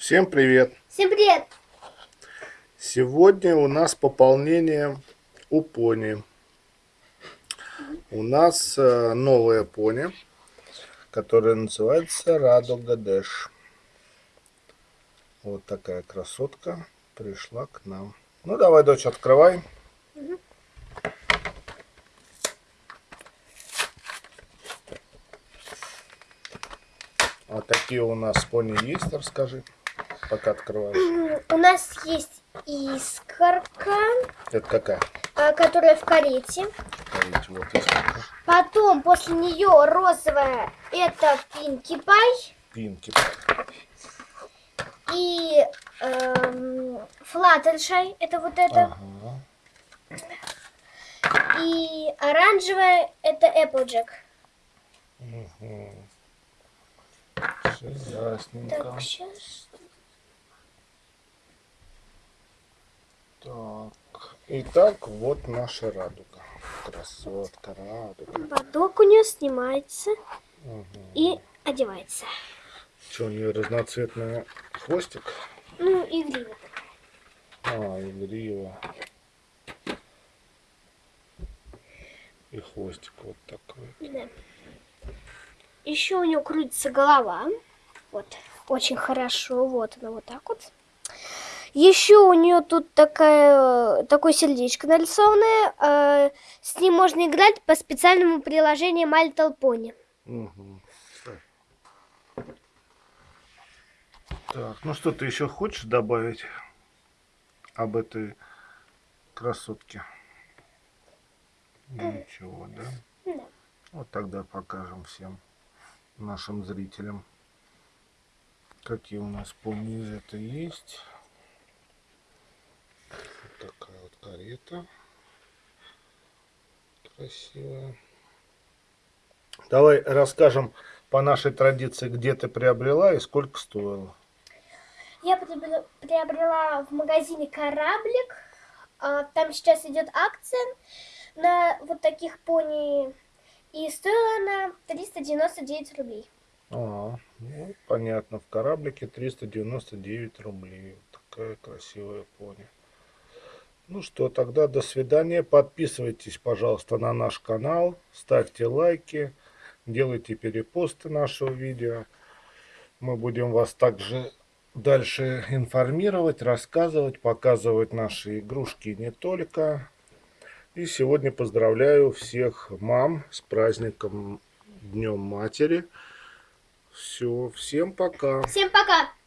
Всем привет! Всем привет! Сегодня у нас пополнение у пони. У нас э, новая пони, которая называется Радуга Дэш. Вот такая красотка пришла к нам. Ну давай, дочь, открывай. А такие у нас пони есть, расскажи пока открываешь? У нас есть искорка. Это какая? А, которая в карете. Карете, вот искорка. Потом после нее розовая это Пинки Пай. Пинки. И эм, Флаттершай это вот это. Ага. И оранжевая это Эпплджек. Угу. Все ясненько. Так, сейчас. Так, итак, вот наша радуга. Красотка, радуга. Бодок у нее снимается Угу. и одевается. Что, у нее разноцветный хвостик? Ну, и грива. А, и грива. И хвостик вот такой. Да. Еще у нее крутится голова. Вот, очень хорошо. Вот она вот так вот. Еще у нее тут такая, такое сердечко нарисованное. э, с ним можно играть по специальному приложению Little Pony. Угу. Так, ну что ты еще хочешь добавить об этой красотке? Ничего, да? Да. Вот тогда покажем всем нашим зрителям, какие у нас пони из этой есть. Вот такая карета. Красивая. Давай расскажем по нашей традиции, где ты приобрела и сколько стоило. Я приобрела, в магазине кораблик. А, Там сейчас идет акция на вот таких пони. И стоила она 399 рублей. А, ну, понятно, в кораблике 399 рублей. Вот такая красивая пони. Ну что, тогда до свидания. Подписывайтесь, пожалуйста, на наш канал. Ставьте лайки. Делайте перепосты нашего видео. Мы будем вас также дальше информировать, рассказывать, показывать наши игрушки не только. И сегодня поздравляю всех мам с праздником Днем Матери. Все, всем пока. Всем пока!